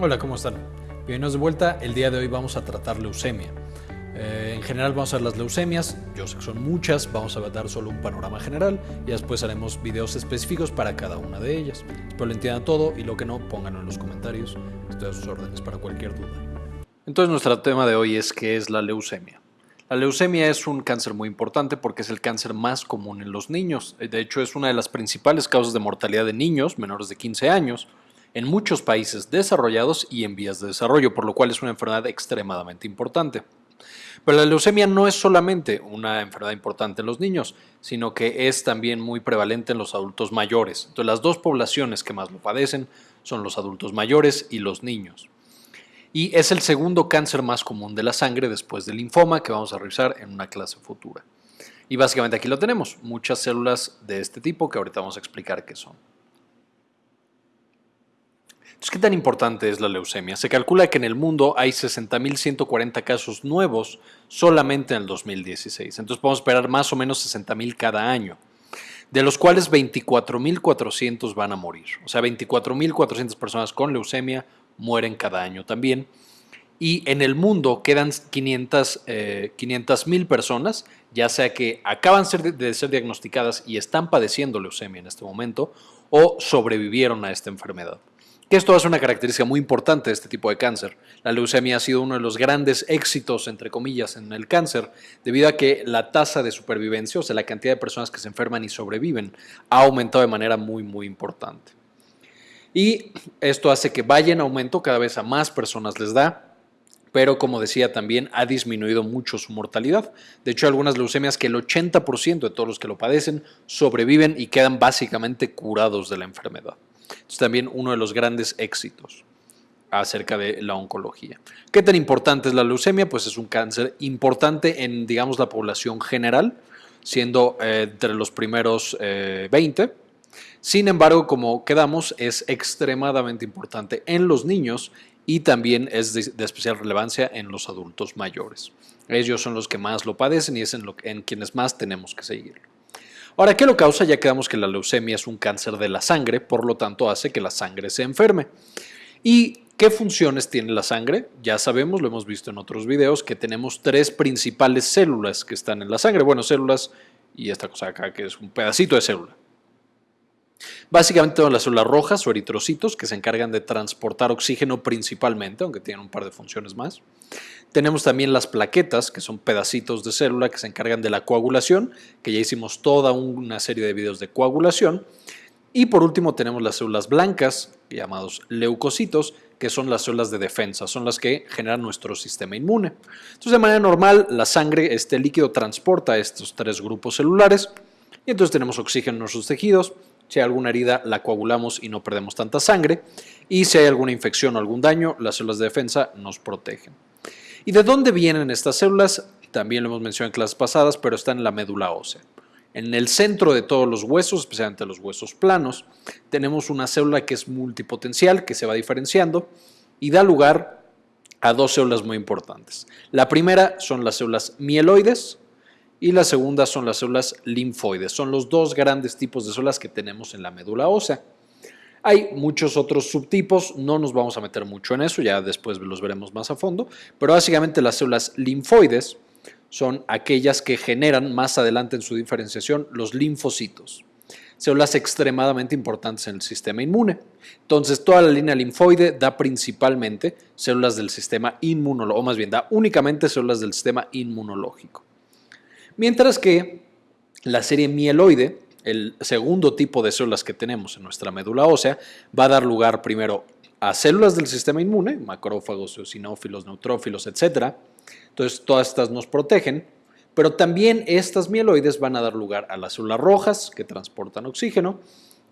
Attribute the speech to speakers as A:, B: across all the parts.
A: Hola, ¿cómo están? Bienvenidos de vuelta. El día de hoy vamos a tratar leucemia. Eh, en general vamos a ver las leucemias, yo sé que son muchas, vamos a dar solo un panorama general y después haremos videos específicos para cada una de ellas. Espero lo entiendan todo y lo que no, pónganlo en los comentarios. Estoy a sus órdenes para cualquier duda. Entonces nuestro tema de hoy es qué es la leucemia. La leucemia es un cáncer muy importante porque es el cáncer más común en los niños. De hecho, es una de las principales causas de mortalidad de niños menores de 15 años en muchos países desarrollados y en vías de desarrollo, por lo cual es una enfermedad extremadamente importante. Pero la leucemia no es solamente una enfermedad importante en los niños, sino que es también muy prevalente en los adultos mayores. Entonces las dos poblaciones que más lo padecen son los adultos mayores y los niños. Y es el segundo cáncer más común de la sangre después del linfoma que vamos a revisar en una clase futura. Y básicamente aquí lo tenemos, muchas células de este tipo que ahorita vamos a explicar qué son. ¿Qué tan importante es la leucemia? Se calcula que en el mundo hay 60.140 casos nuevos solamente en el 2016. Entonces podemos esperar más o menos 60.000 cada año, de los cuales 24.400 van a morir. O sea, 24.400 personas con leucemia mueren cada año también. Y en el mundo quedan 500 eh, personas, ya sea que acaban de ser diagnosticadas y están padeciendo leucemia en este momento, o sobrevivieron a esta enfermedad que esto es una característica muy importante de este tipo de cáncer. La leucemia ha sido uno de los grandes éxitos, entre comillas, en el cáncer, debido a que la tasa de supervivencia, o sea, la cantidad de personas que se enferman y sobreviven, ha aumentado de manera muy, muy importante. Y esto hace que vaya en aumento, cada vez a más personas les da, pero como decía también ha disminuido mucho su mortalidad. De hecho, algunas leucemias que el 80% de todos los que lo padecen sobreviven y quedan básicamente curados de la enfermedad. Es también uno de los grandes éxitos acerca de la oncología. ¿Qué tan importante es la leucemia? Pues es un cáncer importante en, digamos, la población general, siendo eh, entre los primeros 20. Eh, Sin embargo, como quedamos, es extremadamente importante en los niños y también es de, especial relevancia en los adultos mayores. Ellos son los que más lo padecen y es en, en quienes más tenemos que seguirlo. Ahora, ¿qué lo causa? Ya quedamos que la leucemia es un cáncer de la sangre, por lo tanto hace que la sangre se enferme. ¿Y qué funciones tiene la sangre? Ya sabemos, lo hemos visto en otros videos, que tenemos tres principales células que están en la sangre. Bueno, células y esta cosa acá que es un pedacito de célula. Básicamente tenemos las células rojas o eritrocitos que se encargan de transportar oxígeno principalmente, aunque tienen un par de funciones más. Tenemos también las plaquetas, que son pedacitos de célula que se encargan de la coagulación, que ya hicimos toda una serie de videos de coagulación. Y por último tenemos las células blancas, llamados leucocitos, que son las células de defensa, son las que generan nuestro sistema inmune. Entonces, de manera normal, la sangre, este líquido transporta estos tres grupos celulares y entonces tenemos oxígeno en nuestros tejidos. Si hay alguna herida, la coagulamos y no perdemos tanta sangre. Y si hay alguna infección o algún daño, las células de defensa nos protegen. ¿Y de dónde vienen estas células? También lo hemos mencionado en clases pasadas, pero está en la médula ósea. En el centro de todos los huesos, especialmente los huesos planos, tenemos una célula que es multipotencial, que se va diferenciando y da lugar a dos células muy importantes. La primera son las células mieloides y la segunda son las células linfoides. Son los dos grandes tipos de células que tenemos en la médula ósea. Hay muchos otros subtipos, no nos vamos a meter mucho en eso, ya después los veremos más a fondo, pero básicamente las células linfoides son aquellas que generan más adelante en su diferenciación los linfocitos, células extremadamente importantes en el sistema inmune. Entonces, toda la línea linfoide da principalmente células del sistema inmunológico, o más bien da únicamente células del sistema inmunológico. Mientras que la serie mieloide el segundo tipo de células que tenemos en nuestra médula ósea va a dar lugar primero a células del sistema inmune, macrófagos, eosinófilos, neutrófilos, etc. Entonces, todas estas nos protegen, pero también estas mieloides van a dar lugar a las células rojas que transportan oxígeno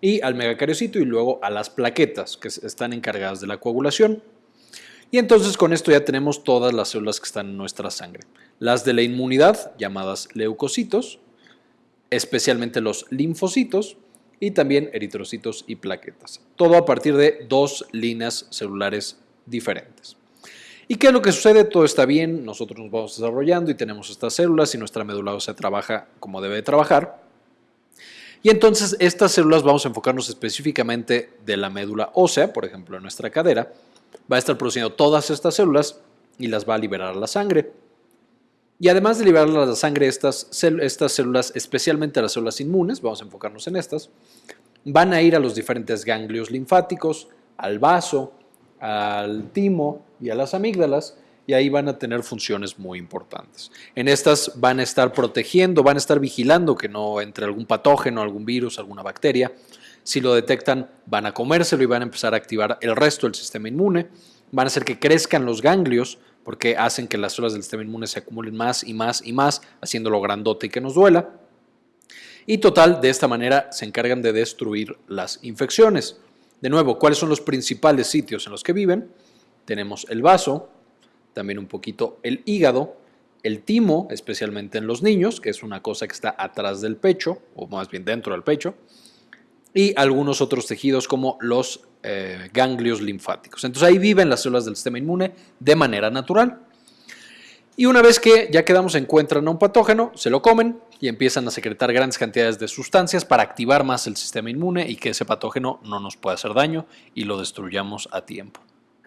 A: y al megacariocito y luego a las plaquetas que están encargadas de la coagulación. Y entonces con esto ya tenemos todas las células que están en nuestra sangre. Las de la inmunidad, llamadas leucocitos, especialmente los linfocitos y también eritrocitos y plaquetas. Todo a partir de dos líneas celulares diferentes. ¿Y qué es lo que sucede? Todo está bien, nosotros nos vamos desarrollando y tenemos estas células y nuestra médula ósea trabaja como debe de trabajar. Y entonces estas células vamos a enfocarnos específicamente de la médula ósea, por ejemplo en nuestra cadera, va a estar produciendo todas estas células y las va a liberar a la sangre. Y además de liberar a la sangre estas, estas células, especialmente las células inmunes, vamos a enfocarnos en estas, van a ir a los diferentes ganglios linfáticos, al vaso, al timo y a las amígdalas, y ahí van a tener funciones muy importantes. En estas van a estar protegiendo, van a estar vigilando que no entre algún patógeno, algún virus, alguna bacteria. Si lo detectan, van a comérselo y van a empezar a activar el resto del sistema inmune. Van a hacer que crezcan los ganglios porque hacen que las células del sistema inmune se acumulen más y más y más, haciéndolo grandote y que nos duela. Y total, de esta manera se encargan de destruir las infecciones. De nuevo, ¿cuáles son los principales sitios en los que viven? Tenemos el vaso, también un poquito el hígado, el timo, especialmente en los niños, que es una cosa que está atrás del pecho, o más bien dentro del pecho, y algunos otros tejidos como los eh, ganglios linfáticos. Entonces ahí viven las células del sistema inmune de manera natural. Y una vez que ya quedamos encuentran a un patógeno, se lo comen y empiezan a secretar grandes cantidades de sustancias para activar más el sistema inmune y que ese patógeno no nos pueda hacer daño y lo destruyamos a tiempo.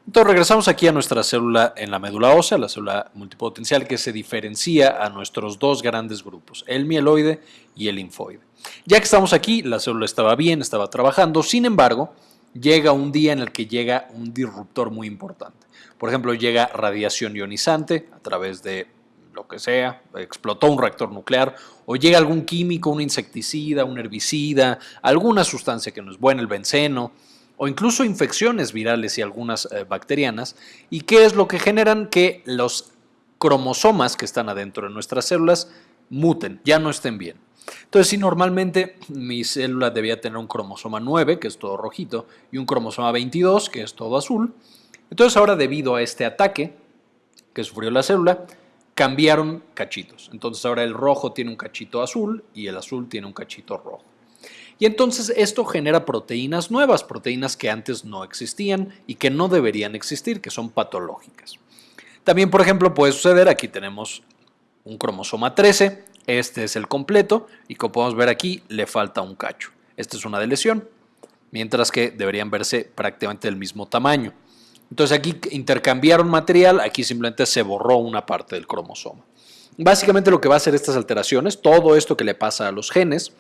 A: Entonces regresamos aquí a nuestra célula en la médula ósea, la célula multipotencial que se diferencia a nuestros dos grandes grupos, el mieloide y el linfoide. Ya que estamos aquí, la célula estaba bien, estaba trabajando, sin embargo, llega un día en el que llega un disruptor muy importante. Por ejemplo, llega radiación ionizante a través de lo que sea, explotó un reactor nuclear, o llega algún químico, un insecticida, un herbicida, alguna sustancia que no es buena, el benceno, o incluso infecciones virales y algunas eh, bacterianas. ¿Y qué es lo que generan? Que los cromosomas que están adentro de nuestras células muten, ya no estén bien. Entonces, si normalmente mi célula debía tener un cromosoma 9, que es todo rojito, y un cromosoma 22, que es todo azul, entonces ahora debido a este ataque que sufrió la célula, cambiaron cachitos. Entonces ahora el rojo tiene un cachito azul y el azul tiene un cachito rojo. Y entonces esto genera proteínas nuevas, proteínas que antes no existían y que no deberían existir, que son patológicas. También, por ejemplo, puede suceder, aquí tenemos un cromosoma 13, este es el completo y como podemos ver aquí le falta un cacho. Esta es una de lesión, mientras que deberían verse prácticamente del mismo tamaño. Entonces aquí intercambiaron material, aquí simplemente se borró una parte del cromosoma. Básicamente lo que va a hacer estas alteraciones, todo esto que le pasa a los genes,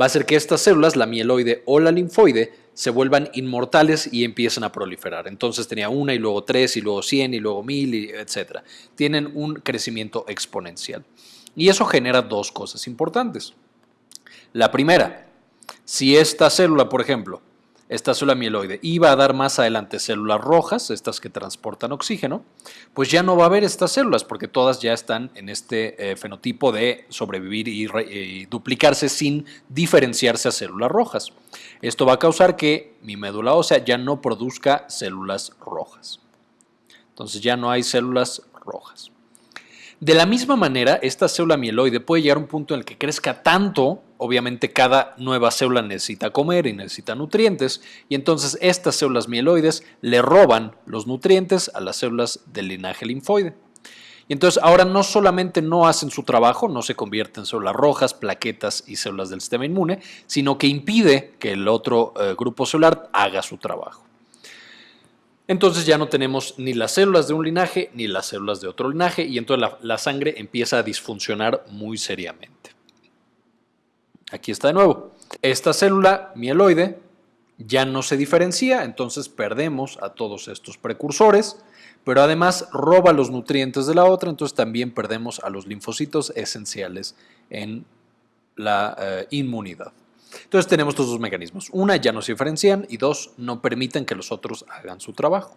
A: va a hacer que estas células, la mieloide o la linfoide, se vuelvan inmortales y empiezan a proliferar. Entonces tenía una y luego tres y luego cien y luego mil, etc. Tienen un crecimiento exponencial. Y eso genera dos cosas importantes. La primera, si esta célula, por ejemplo, esta célula mieloide iba a dar más adelante células rojas, estas que transportan oxígeno, pues ya no va a haber estas células porque todas ya están en este eh, fenotipo de sobrevivir y, duplicarse sin diferenciarse a células rojas. Esto va a causar que mi médula ósea ya no produzca células rojas. Entonces ya no hay células rojas. De la misma manera, esta célula mieloide puede llegar a un punto en el que crezca tanto, obviamente cada nueva célula necesita comer y necesita nutrientes, y entonces estas células mieloides le roban los nutrientes a las células del linaje linfoide. Y entonces ahora no solamente no hacen su trabajo, no se convierten en células rojas, plaquetas y células del sistema inmune, sino que impide que el otro eh, grupo celular haga su trabajo entonces ya no tenemos ni las células de un linaje ni las células de otro linaje y entonces la, sangre empieza a disfuncionar muy seriamente. Aquí está de nuevo. Esta célula mieloide ya no se diferencia, entonces perdemos a todos estos precursores, pero además roba los nutrientes de la otra, entonces también perdemos a los linfocitos esenciales en la eh, inmunidad. Entonces tenemos estos dos mecanismos. Una, ya no se diferencian y dos, no permiten que los otros hagan su trabajo.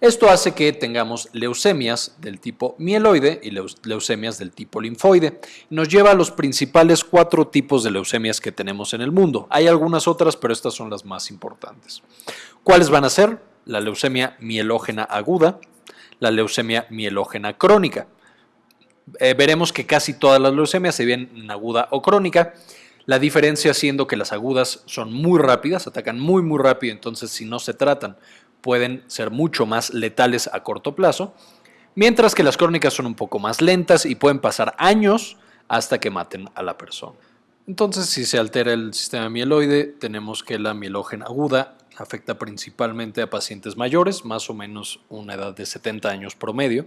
A: Esto hace que tengamos leucemias del tipo mieloide y leucemias del tipo linfoide. Nos lleva a los principales cuatro tipos de leucemias que tenemos en el mundo. Hay algunas otras, pero estas son las más importantes. ¿Cuáles van a ser? La leucemia mielógena aguda, la leucemia mielógena crónica. Eh, veremos que casi todas las leucemias se ven en aguda o crónica la diferencia siendo que las agudas son muy rápidas, atacan muy muy rápido, entonces si no se tratan pueden ser mucho más letales a corto plazo, mientras que las crónicas son un poco más lentas y pueden pasar años hasta que maten a la persona. Entonces si se altera el sistema mieloide tenemos que la mielógena aguda Afecta principalmente a pacientes mayores, más o menos una edad de 70 años promedio.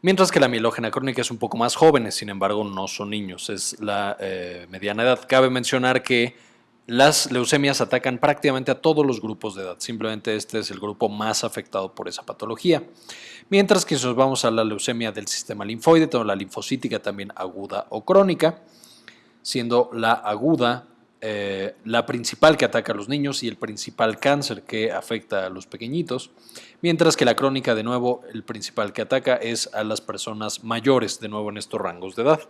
A: Mientras que la mielógena crónica es un poco más jóvenes, sin embargo no son niños, es la eh, mediana edad. Cabe mencionar que las leucemias atacan prácticamente a todos los grupos de edad, simplemente este es el grupo más afectado por esa patología. Mientras que si nos vamos a la leucemia del sistema linfoide, tenemos la linfocítica también aguda o crónica, siendo la aguda eh, la principal que ataca a los niños y el principal cáncer que afecta a los pequeñitos, mientras que la crónica, de nuevo, el principal que ataca es a las personas mayores, de nuevo en estos rangos de edad.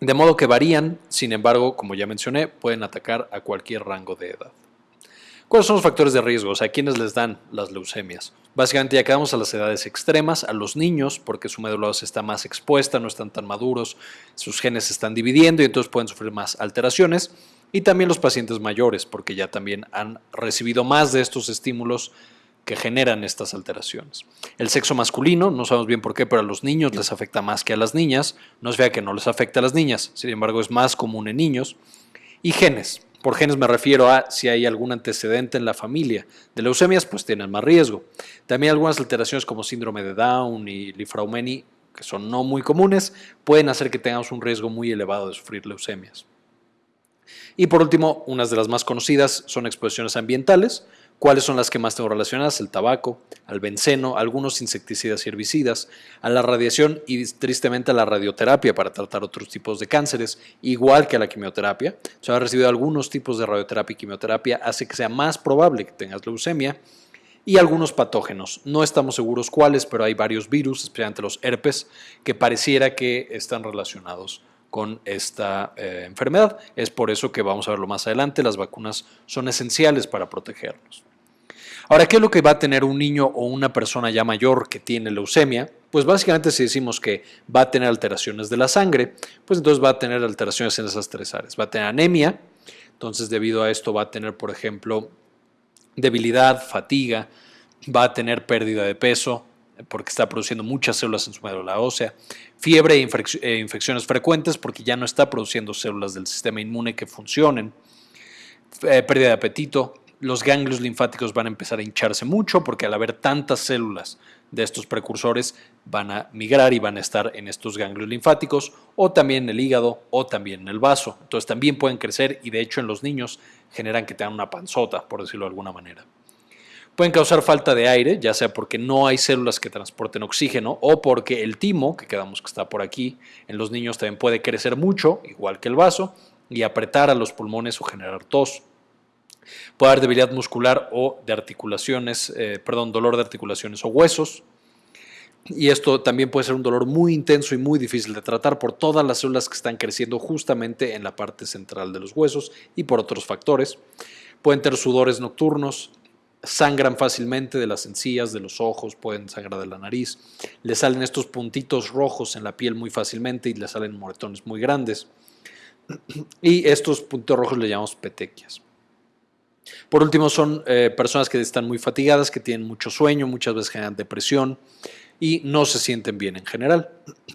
A: De modo que varían, sin embargo, como ya mencioné, pueden atacar a cualquier rango de edad. ¿Cuáles son los factores de riesgo? O sea, ¿quiénes les dan las leucemias? Básicamente ya quedamos a las edades extremas, a los niños, porque su médula está más expuesta, no están tan maduros, sus genes se están dividiendo y entonces pueden sufrir más alteraciones. Y también los pacientes mayores, porque ya también han recibido más de estos estímulos que generan estas alteraciones. El sexo masculino, no sabemos bien por qué, pero a los niños les afecta más que a las niñas. No es vea que no les afecta a las niñas, sin embargo es más común en niños. Y genes, por genes me refiero a si hay algún antecedente en la familia de leucemias, pues tienen más riesgo. También algunas alteraciones como síndrome de Down y Lifraumeni, que son no muy comunes, pueden hacer que tengamos un riesgo muy elevado de sufrir leucemias. Y por último, unas de las más conocidas son exposiciones ambientales, ¿Cuáles son las que más tengo relacionadas? El tabaco, al benceno, algunos insecticidas y herbicidas, a la radiación y tristemente a la radioterapia para tratar otros tipos de cánceres, igual que a la quimioterapia. Se ha recibido algunos tipos de radioterapia y quimioterapia, hace que sea más probable que tengas leucemia y algunos patógenos. No estamos seguros cuáles, pero hay varios virus, especialmente los herpes, que pareciera que están relacionados con esta eh, enfermedad. Es por eso que vamos a verlo más adelante, las vacunas son esenciales para protegernos. Ahora, ¿qué es lo que va a tener un niño o una persona ya mayor que tiene leucemia? Pues básicamente si decimos que va a tener alteraciones de la sangre, pues entonces va a tener alteraciones en esas tres áreas. Va a tener anemia, entonces debido a esto va a tener, por ejemplo, debilidad, fatiga, va a tener pérdida de peso, porque está produciendo muchas células en su médula ósea, fiebre e, e infecciones frecuentes porque ya no está produciendo células del sistema inmune que funcionen, eh, pérdida de apetito, los ganglios linfáticos van a empezar a hincharse mucho porque al haber tantas células de estos precursores van a migrar y van a estar en estos ganglios linfáticos o también en el hígado o también en el vaso. Entonces también pueden crecer y de hecho en los niños generan que tengan una panzota, por decirlo de alguna manera. Pueden causar falta de aire, ya sea porque no hay células que transporten oxígeno o porque el timo, que quedamos que está por aquí, en los niños también puede crecer mucho, igual que el vaso, y apretar a los pulmones o generar tos. Puede haber debilidad muscular o de articulaciones, eh, perdón, dolor de articulaciones o huesos. Y esto también puede ser un dolor muy intenso y muy difícil de tratar por todas las células que están creciendo justamente en la parte central de los huesos y por otros factores. Pueden tener sudores nocturnos, sangran fácilmente de las encías, de los ojos, pueden sangrar de la nariz. Le salen estos puntitos rojos en la piel muy fácilmente y le salen moretones muy grandes. Y estos puntos rojos le llamamos petequias. Por último, son eh, personas que están muy fatigadas, que tienen mucho sueño, muchas veces generan depresión y no se sienten bien en general.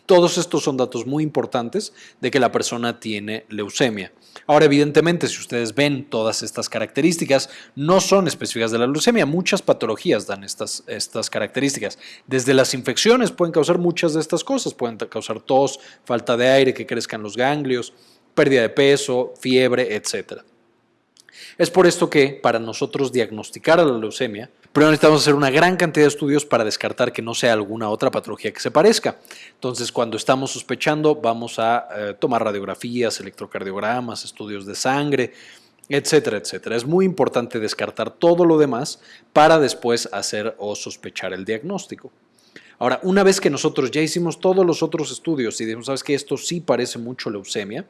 A: Todos estos son datos muy importantes de que la persona tiene leucemia. Ahora, evidentemente, si ustedes ven todas estas características, no son específicas de la leucemia. Muchas patologías dan estas, estas características. Desde las infecciones pueden causar muchas de estas cosas. Pueden causar tos, falta de aire, que crezcan los ganglios, pérdida de peso, fiebre, etcétera. Es por esto que para nosotros diagnosticar a la leucemia, primero necesitamos hacer una gran cantidad de estudios para descartar que no sea alguna otra patología que se parezca. Entonces, cuando estamos sospechando, vamos a eh, tomar radiografías, electrocardiogramas, estudios de sangre, etcétera, etcétera. Es muy importante descartar todo lo demás para después hacer o sospechar el diagnóstico. Ahora, una vez que nosotros ya hicimos todos los otros estudios y dijimos, sabes que esto sí parece mucho leucemia,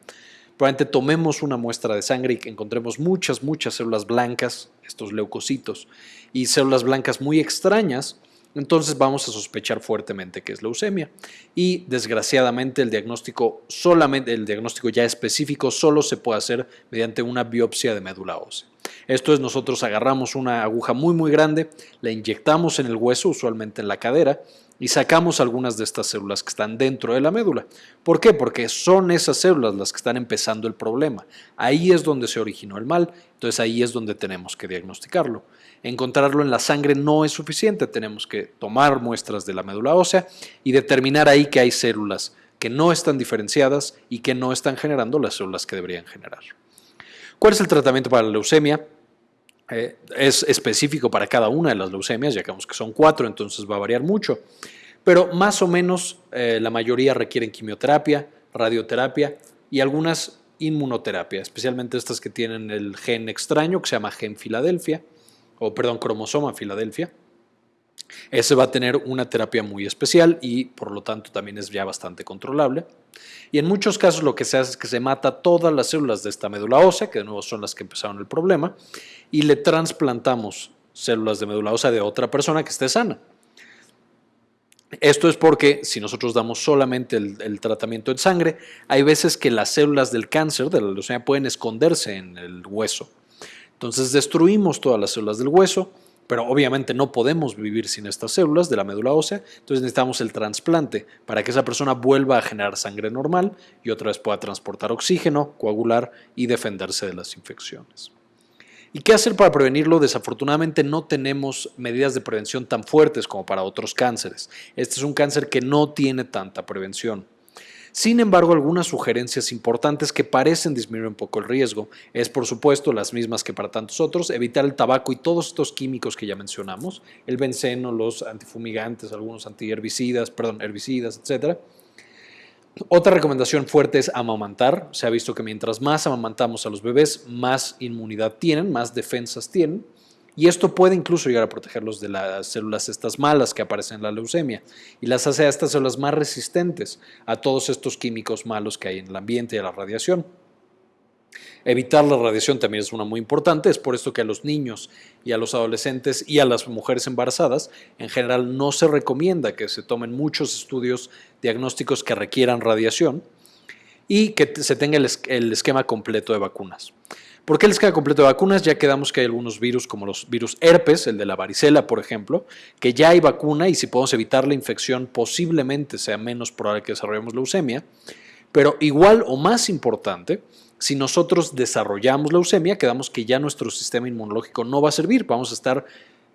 A: probablemente tomemos una muestra de sangre y encontremos muchas, muchas células blancas, estos leucocitos, y células blancas muy extrañas, entonces vamos a sospechar fuertemente que es leucemia. Y desgraciadamente el diagnóstico solamente, el diagnóstico ya específico solo se puede hacer mediante una biopsia de médula ósea. Esto es, nosotros agarramos una aguja muy muy grande, la inyectamos en el hueso, usualmente en la cadera, y sacamos algunas de estas células que están dentro de la médula. ¿Por qué? Porque son esas células las que están empezando el problema. Ahí es donde se originó el mal, entonces ahí es donde tenemos que diagnosticarlo. Encontrarlo en la sangre no es suficiente, tenemos que tomar muestras de la médula ósea y determinar ahí que hay células que no están diferenciadas y que no están generando las células que deberían generar. ¿Cuál es el tratamiento para la leucemia? Eh, es específico para cada una de las leucemias, ya que son cuatro, entonces va a variar mucho. Pero más o menos eh, la mayoría requieren quimioterapia, radioterapia y algunas inmunoterapia, especialmente estas que tienen el gen extraño que se llama gen Filadelfia, o perdón, cromosoma Filadelfia. Ese va a tener una terapia muy especial y por lo tanto también es ya bastante controlable. Y en muchos casos lo que se hace es que se mata todas las células de esta médula ósea, que de nuevo son las que empezaron el problema, y le trasplantamos células de médula ósea de otra persona que esté sana. Esto es porque si nosotros damos solamente el, tratamiento en sangre, hay veces que las células del cáncer, de la leucemia, pueden esconderse en el hueso. Entonces destruimos todas las células del hueso, pero obviamente no podemos vivir sin estas células de la médula ósea, entonces necesitamos el trasplante para que esa persona vuelva a generar sangre normal y otra vez pueda transportar oxígeno, coagular y defenderse de las infecciones. ¿Y qué hacer para prevenirlo? Desafortunadamente no tenemos medidas de prevención tan fuertes como para otros cánceres. Este es un cáncer que no tiene tanta prevención. Sin embargo, algunas sugerencias importantes que parecen disminuir un poco el riesgo es, por supuesto, las mismas que para tantos otros, evitar el tabaco y todos estos químicos que ya mencionamos, el benceno, los antifumigantes, algunos antiherbicidas, perdón, herbicidas, etcétera. Otra recomendación fuerte es amamantar. Se ha visto que mientras más amamantamos a los bebés, más inmunidad tienen, más defensas tienen. Y esto puede incluso llegar a protegerlos de las células estas malas que aparecen en la leucemia y las hace a estas células más resistentes a todos estos químicos malos que hay en el ambiente y a la radiación. Evitar la radiación también es una muy importante, es por esto que a los niños y a los adolescentes y a las mujeres embarazadas en general no se recomienda que se tomen muchos estudios diagnósticos que requieran radiación y que se tenga el esquema completo de vacunas. ¿Por qué les queda completo de vacunas? Ya quedamos que hay algunos virus como los virus herpes, el de la varicela, por ejemplo, que ya hay vacuna y si podemos evitar la infección posiblemente sea menos probable que desarrollemos leucemia. Pero igual o más importante, si nosotros desarrollamos leucemia, quedamos que ya nuestro sistema inmunológico no va a servir, vamos a estar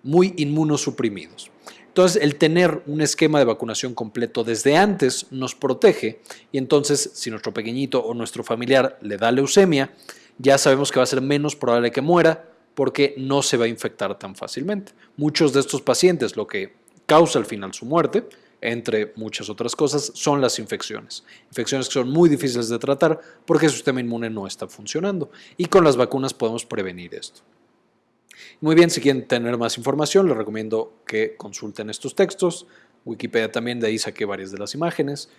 A: muy inmunosuprimidos. Entonces, el tener un esquema de vacunación completo desde antes nos protege y entonces si nuestro pequeñito o nuestro familiar le da leucemia, ya sabemos que va a ser menos probable que muera porque no se va a infectar tan fácilmente. Muchos de estos pacientes lo que causa al final su muerte, entre muchas otras cosas, son las infecciones. Infecciones que son muy difíciles de tratar porque el sistema inmune no está funcionando y con las vacunas podemos prevenir esto. Muy bien, si quieren tener más información, les recomiendo que consulten estos textos. Wikipedia también, de ahí saqué varias de las imágenes.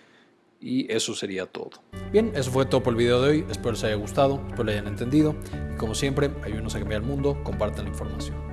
A: Y eso sería todo. Bien, eso fue todo por el video de hoy. Espero les haya gustado, espero lo hayan entendido. Y como siempre, ayúdenos a cambiar el mundo, compartan la información.